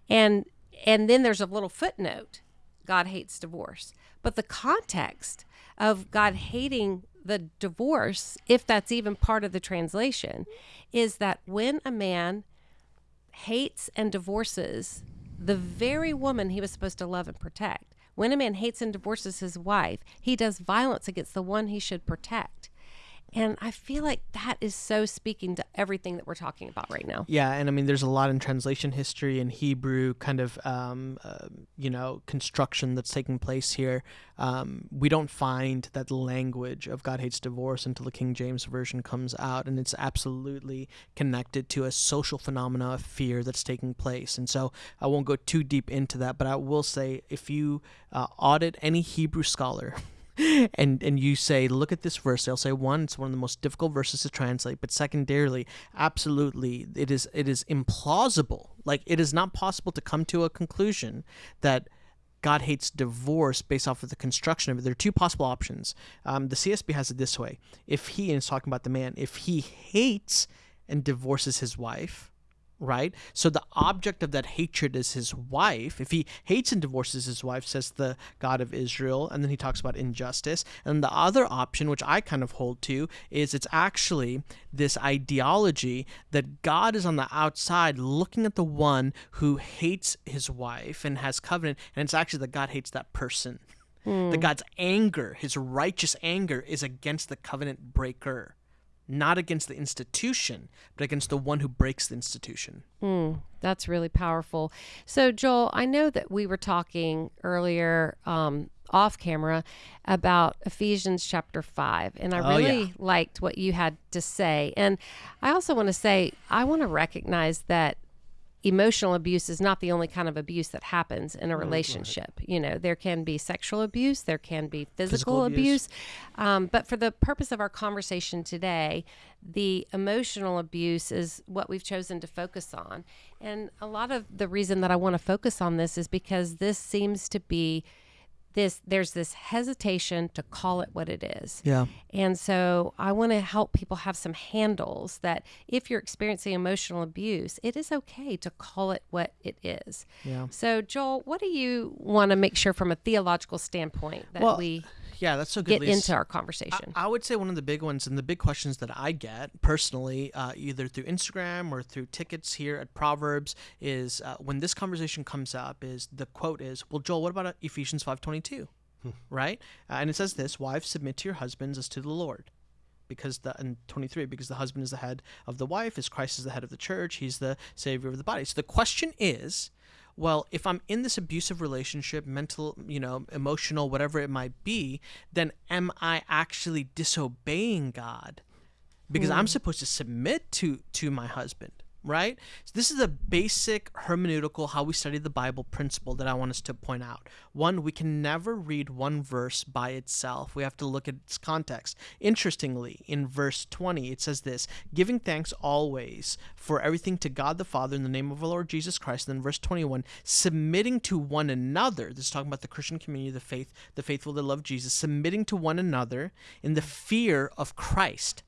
[SPEAKER 1] And and then there's a little footnote. God hates divorce. But the context of God hating the divorce, if that's even part of the translation, is that when a man hates and divorces the very woman he was supposed to love and protect, when a man hates and divorces his wife, he does violence against the one he should protect. And I feel like that is so speaking to everything that we're talking about right now.
[SPEAKER 3] Yeah, and I mean, there's a lot in translation history and Hebrew kind of, um, uh, you know, construction that's taking place here. Um, we don't find that language of God hates divorce until the King James version comes out, and it's absolutely connected to a social phenomena of fear that's taking place. And so I won't go too deep into that, but I will say if you uh, audit any Hebrew scholar, and and you say, look at this verse, they'll say one, it's one of the most difficult verses to translate, but secondarily, absolutely, it is it is implausible. Like it is not possible to come to a conclusion that God hates divorce based off of the construction of it. There are two possible options. Um, the CSB has it this way: if he, and it's talking about the man, if he hates and divorces his wife, right? So the object of that hatred is his wife. If he hates and divorces his wife, says the God of Israel, and then he talks about injustice. And the other option, which I kind of hold to, is it's actually this ideology that God is on the outside looking at the one who hates his wife and has covenant, and it's actually that God hates that person. Hmm. That God's anger, his righteous anger, is against the covenant breaker not against the institution, but against the one who breaks the institution.
[SPEAKER 1] Mm, that's really powerful. So, Joel, I know that we were talking earlier um, off camera about Ephesians chapter 5, and I
[SPEAKER 3] Oh,
[SPEAKER 1] really
[SPEAKER 3] yeah.
[SPEAKER 1] liked what you had to say. And I also want to say, I want to recognize that emotional abuse is not the only kind of abuse that happens in a relationship. You know, there can be sexual abuse, there can be physical,
[SPEAKER 3] Physical
[SPEAKER 1] abuse.
[SPEAKER 3] abuse.
[SPEAKER 1] Um, but for the purpose of our conversation today, the emotional abuse is what we've chosen to focus on. And a lot of the reason that I want to focus on this is because this seems to be this there's this hesitation to call it what it is.
[SPEAKER 3] Yeah.
[SPEAKER 1] And so I want to help people have some handles that if you're experiencing emotional abuse, it is okay to call it what it is.
[SPEAKER 3] Yeah.
[SPEAKER 1] So, Joel, what do you want to make sure from a theological standpoint that
[SPEAKER 3] Well,
[SPEAKER 1] we
[SPEAKER 3] Yeah, that's so good.
[SPEAKER 1] get
[SPEAKER 3] Lysa.
[SPEAKER 1] into our conversation?
[SPEAKER 3] I would say one of the big ones and the big questions that I get personally, uh, either through Instagram or through tickets here at Proverbs, is uh, when this conversation comes up, is the quote is, "Well, Joel, what about uh, Ephesians five twenty two, right?" Uh, and it says this: "Wives, submit to your husbands as to the Lord." Because the and 23 because the husband is the head of the wife as Christ is the head of the church he's the savior of the body so the question is well, if I'm in this abusive relationship, mental, you know, emotional, whatever it might be, then am I actually disobeying God? Because I'm hmm. supposed to submit to to my husband, right? So this is a basic hermeneutical how we study the Bible principle that I want us to point out. One, we can never read one verse by itself. We have to look at its context. Interestingly, in verse 20, it says this, giving thanks always for everything to God the Father in the name of our Lord Jesus Christ. And then verse 21, submitting to one another. This is talking about the Christian community, the faith, the faithful that love Jesus, submitting to one another in the fear of Christ.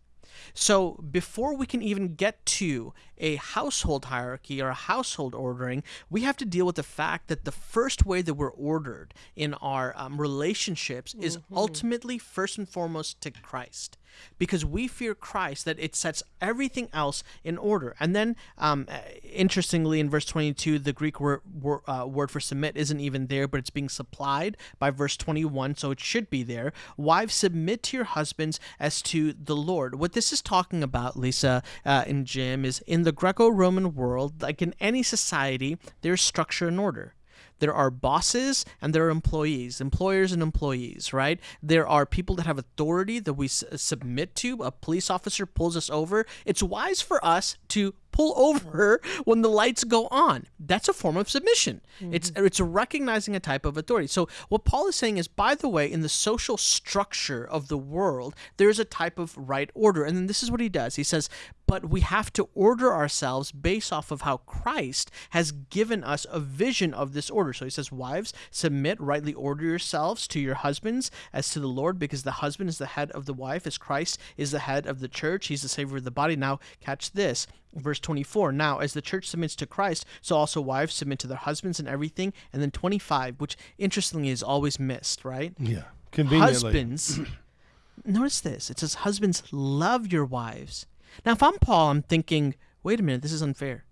[SPEAKER 3] So before we can even get to a household hierarchy or a household ordering, we have to deal with the fact that the first way that we're ordered in our um, relationships is ultimately first and foremost to Christ. Because we fear Christ, that it sets everything else in order. And then, um, interestingly, in verse 22, the Greek word, word, uh, word for submit isn't even there, but it's being supplied by verse 21, so it should be there. Wives, submit to your husbands as to the Lord. What this is talking about, Lysa uh, and Jim, is in the Greco Roman world, like in any society, there's structure and order. There are bosses and there are employees, employers and employees, right? There are people that have authority that we submit to. A police officer pulls us over. It's wise for us to pull over when the lights go on. That's a form of submission. It's mm. it's recognizing a type of authority. So what Paul is saying is, by the way, in the social structure of the world, there is a type of right order. And then this is what he does. He says, but we have to order ourselves based off of how Christ has given us a vision of this order. So he says, Wives, submit, rightly order yourselves to your husbands as to the Lord, because the husband is the head of the wife, as Christ is the head of the church. He's the savior of the body. Now, catch this. Verse 24 Now, as the church submits to Christ, so also wives submit to their husbands and everything. And then 25, which interestingly is always missed, right?
[SPEAKER 2] Yeah. Conveniently.
[SPEAKER 3] Husbands, notice this. It says, Husbands, love your wives. Now, if I'm Paul, I'm thinking, wait a minute, this is unfair.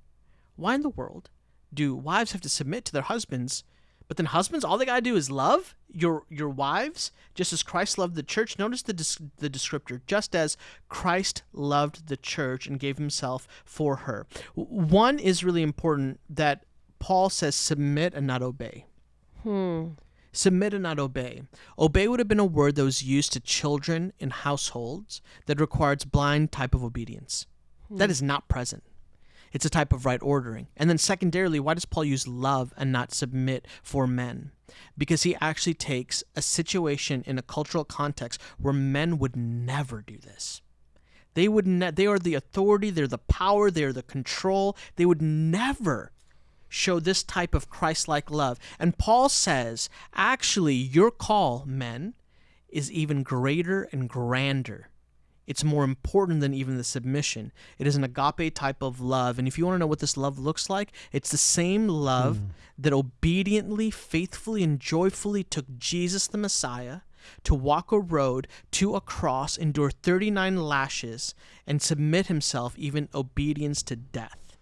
[SPEAKER 3] why in the world do wives have to submit to their husbands? But then husbands, all they gotta do is love your your wives, just as Christ loved the church. Notice the the descriptor, just as Christ loved the church and gave Himself for her. One is really important that Paul says, submit and not obey. Hmm. Submit and not obey. Obey would have been a word that was used to children in households that requires blind type of obedience. That hmm. is not present. It's a type of right ordering. And then secondarily, why does Paul use love and not submit for men? Because he actually takes a situation in a cultural context where men would never do this. They would ne- they are the authority, they're the power, they're the control. They would never show this type of Christ-like love. And Paul says, actually your call, men, is even greater and grander. It's more important than even the submission. It is an agape type of love. And if you want to know what this love looks like, it's the same love hmm. that obediently, faithfully, and joyfully took Jesus the Messiah to walk a road to a cross, endure 39 lashes, and submit himself, even obedience to death.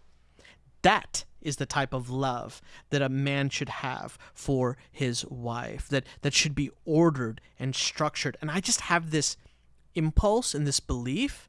[SPEAKER 3] That is the type of love that a man should have for his wife, that, that should be ordered and structured. And I just have this impulse and this belief.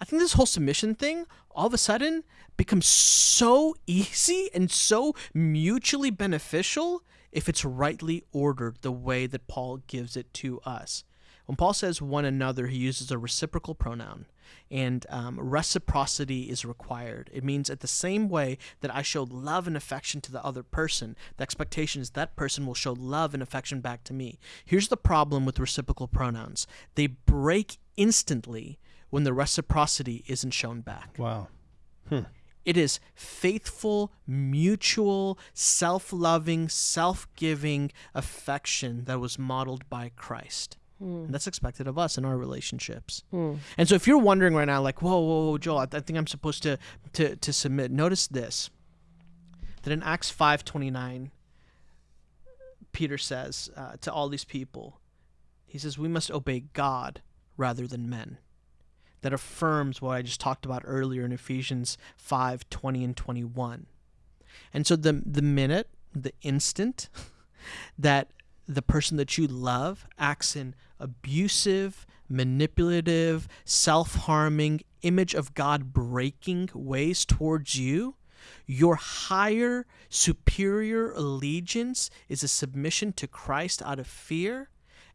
[SPEAKER 3] I think this whole submission thing all of a sudden becomes so easy and so mutually beneficial if it's rightly ordered the way that Paul gives it to us. When Paul says one another, he uses a reciprocal pronoun, and um, reciprocity is required. It means at the same way that I showed love and affection to the other person, the expectation is that person will show love and affection back to me. Here's the problem with reciprocal pronouns they break instantly when the reciprocity isn't shown back.
[SPEAKER 2] Wow. Hmm.
[SPEAKER 3] It is faithful, mutual, self loving, self giving affection that was modeled by Christ. Hmm. And that's expected of us in our relationships. Hmm. And so if you're wondering right now, like, whoa, whoa, whoa, Joel, I, I think I'm supposed to, to, to submit, notice this that in Acts 5.29, Peter says uh, to all these people, he says, we must obey God rather than men that affirms what I just talked about earlier in Ephesians 5 20 and 21. And so the, the minute, the instant that the person that you love acts in abusive, manipulative, self harming, image of God breaking ways towards you, your higher, superior allegiance is a submission to Christ out of fear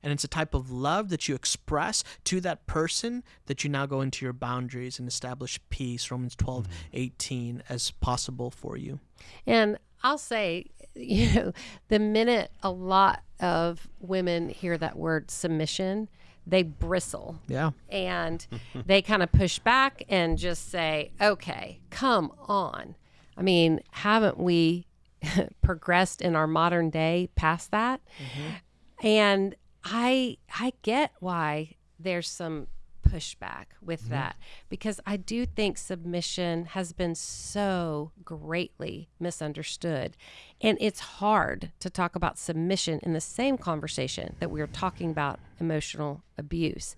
[SPEAKER 3] and it's a type of love that you express to that person that you now go into your boundaries and establish peace. Romans 12 mm-hmm. 18 as possible for you.
[SPEAKER 1] And I'll say, you know, the minute a lot of women hear that word submission, they bristle.
[SPEAKER 3] Yeah.
[SPEAKER 1] And they kind of push back and just say, okay, come on. I mean, haven't we progressed in our modern day past that? Mm-hmm. And I I get why there's some pushback with mm-hmm. that because I do think submission has been so greatly misunderstood. And it's hard to talk about submission in the same conversation that we are talking about emotional abuse.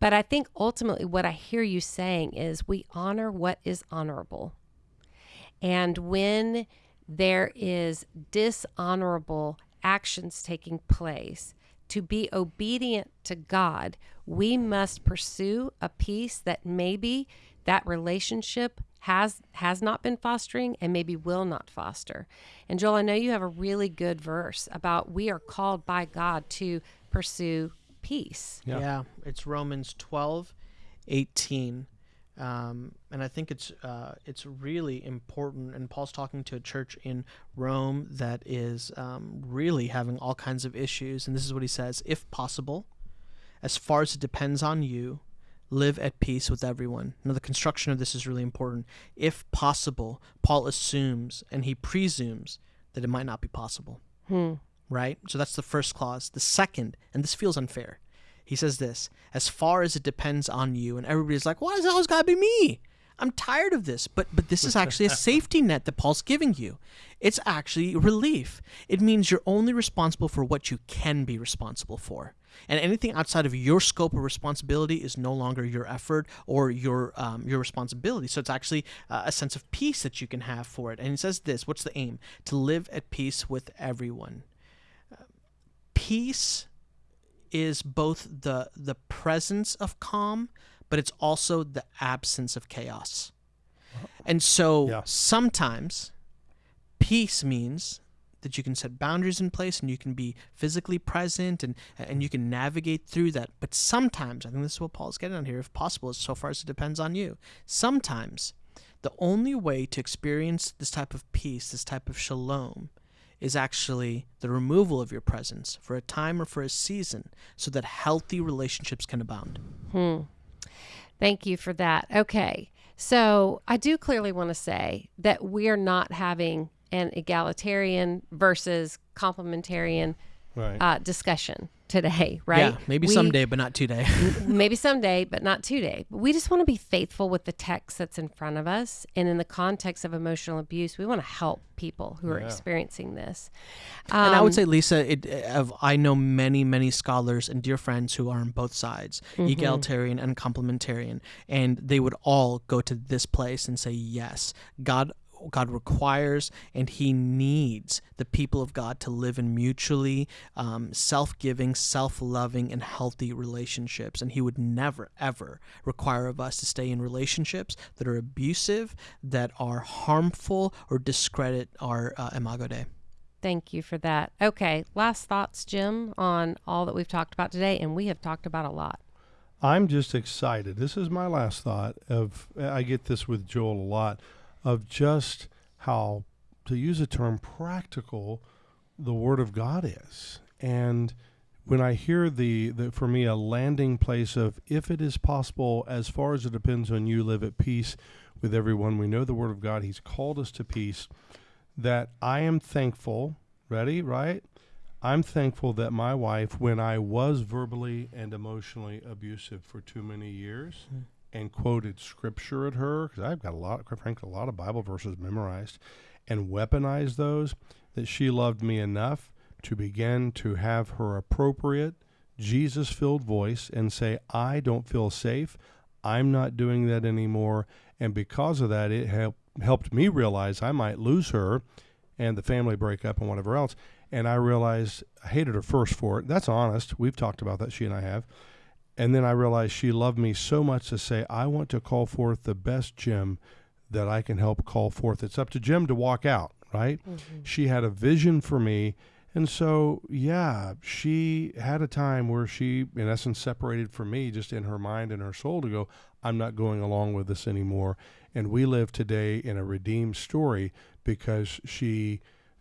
[SPEAKER 1] But I think ultimately what I hear you saying is we honor what is honorable. And when there is dishonorable actions taking place, to be obedient to God, we must pursue a peace that maybe that relationship has has not been fostering and maybe will not foster. And Joel, I know you have a really good verse about we are called by God to pursue peace.
[SPEAKER 2] Yeah.
[SPEAKER 3] it's romans 12 18 um, and I think it's uh, it's really important. And Paul's talking to a church in Rome that is um, really having all kinds of issues. And this is what he says: If possible, as far as it depends on you, live at peace with everyone. Now, the construction of this is really important. If possible, Paul assumes and he presumes that it might not be possible. Right? So that's the first clause. The second, and this feels unfair, he says this as far as it depends on you. And everybody's like, why does it always got to be me? I'm tired of this. But but this is actually a safety net that Paul's giving you. It's actually relief. It means you're only responsible for what you can be responsible for. And anything outside of your scope of responsibility is no longer your effort or your um, your responsibility. So it's actually uh, a sense of peace that you can have for it. And he says this: What's the aim? To live at peace with everyone. Uh, peace is both the the presence of calm, but it's also the absence of chaos. And so
[SPEAKER 2] Yeah.
[SPEAKER 3] sometimes peace means that you can set boundaries in place and you can be physically present and and you can navigate through that. But sometimes, I think this is what Paul's getting on here, if possible, so far as it depends on you. Sometimes the only way to experience this type of peace, this type of shalom, is actually the removal of your presence for a time or for a season so that healthy relationships can abound.
[SPEAKER 1] Hmm. Thank you for that. Okay. So I do clearly want to say that we are not having an egalitarian versus complementarian
[SPEAKER 2] Right.
[SPEAKER 1] uh, discussion today, right?
[SPEAKER 3] Yeah, maybe
[SPEAKER 1] We-
[SPEAKER 3] someday, but not today.
[SPEAKER 1] maybe someday, but not today. But we just want to be faithful with the text that's in front of us. And in the context of emotional abuse, we want to help people who are
[SPEAKER 2] Yeah.
[SPEAKER 1] experiencing this.
[SPEAKER 3] and I would
[SPEAKER 1] Um,
[SPEAKER 3] say, Lysa, it, of I know many, many scholars and dear friends who are on both sides,
[SPEAKER 1] Mm-hmm.
[SPEAKER 3] egalitarian and complementarian, and they would all go to this place and say, yes, God. God requires and He needs the people of God to live in mutually um, self giving, self loving, and healthy relationships. And He would never, ever require of us to stay in relationships that are abusive, that are harmful, or discredit our uh, imago Dei.
[SPEAKER 1] Thank you for that. Okay, last thoughts, Jim, on all that we've talked about today, and we have talked about a lot.
[SPEAKER 2] I'm just excited. This is my last thought of I get this with Joel a lot of just how to use a term practical the word of God is. And when I hear the, the for me a landing place of if it is possible as far as it depends on you live at peace with everyone. We know the word of God. He's called us to peace that I am thankful, ready, right? I'm thankful that my wife, when I was verbally and emotionally abusive for too many years,
[SPEAKER 3] Mm.
[SPEAKER 2] And quoted scripture at her, because I've got a lot, quite frankly, a lot of Bible verses memorized, and weaponized those, that she loved me enough to begin to have her appropriate, Jesus filled voice and say, I don't feel safe. I'm not doing that anymore. And because of that, it helped helped me realize I might lose her and the family breakup and whatever else. And I realized I hated her first for it. That's honest. We've talked about that, she and I have. And then I realized she loved me so much to say, I want to call forth the best Jim that I can help call forth. It's up to Jim to walk out, right? Mm-hmm. She had a vision for me. And so, yeah, she had a time where she, in essence, separated from me just in her mind and her soul to go, I'm not going along with this anymore. And we live today in a redeemed story because she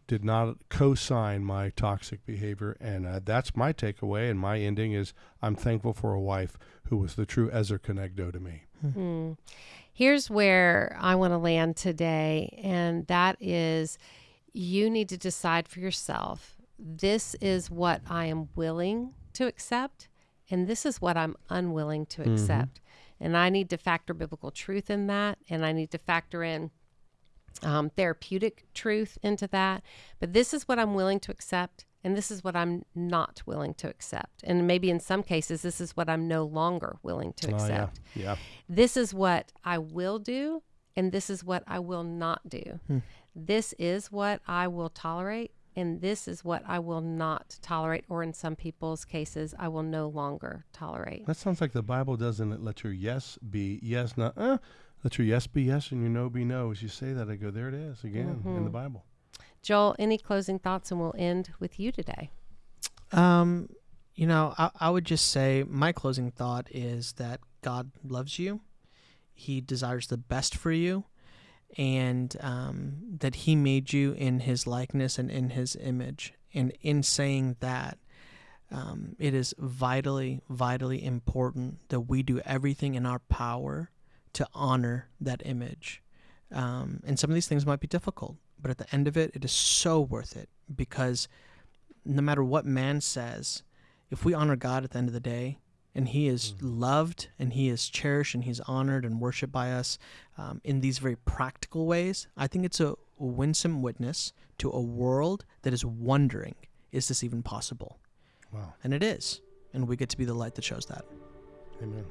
[SPEAKER 2] did not co-sign my toxic behavior and uh, that's my takeaway and my ending is i'm thankful for a wife who was the true ezer kenegdo to me
[SPEAKER 1] Hmm. Here's where I want to land today, and that is you need to decide for yourself this is what I am willing to accept, and this is what I'm unwilling to accept. And I need to factor biblical truth in that, and I need to factor in um, therapeutic truth into that. But this is what I'm willing to accept, and this is what I'm not willing to accept. And maybe in some cases, this is what I'm no longer willing to
[SPEAKER 2] Oh,
[SPEAKER 1] accept
[SPEAKER 2] yeah yeah
[SPEAKER 1] this is what I will do, and this is what I will not do.
[SPEAKER 2] Hmm.
[SPEAKER 1] This is what I will tolerate, and this is what I will not tolerate, or in some people's cases, I will no longer tolerate.
[SPEAKER 2] that sounds like the bible doesn't let your yes be yes not uh, let your yes be yes and your no be no as you say that i go there it is again in the bible
[SPEAKER 1] Joel, any closing thoughts, and we'll end with you today.
[SPEAKER 3] Um, you know, I, I would just say my closing thought is that God loves you. He desires the best for you, and um, that He made you in His likeness and in His image. And in saying that, um, it is vitally, vitally important that we do everything in our power to honor that image. Um, and some of these things might be difficult, but at the end of it, it is so worth it because no matter what man says, if we honor God at the end of the day, and he is loved and he is cherished and he's honored and worshiped by us um, in these very practical ways i think it's a winsome witness to a world that is wondering is this even possible
[SPEAKER 2] Wow.
[SPEAKER 3] and it is and we get to be the light that shows that
[SPEAKER 2] Amen.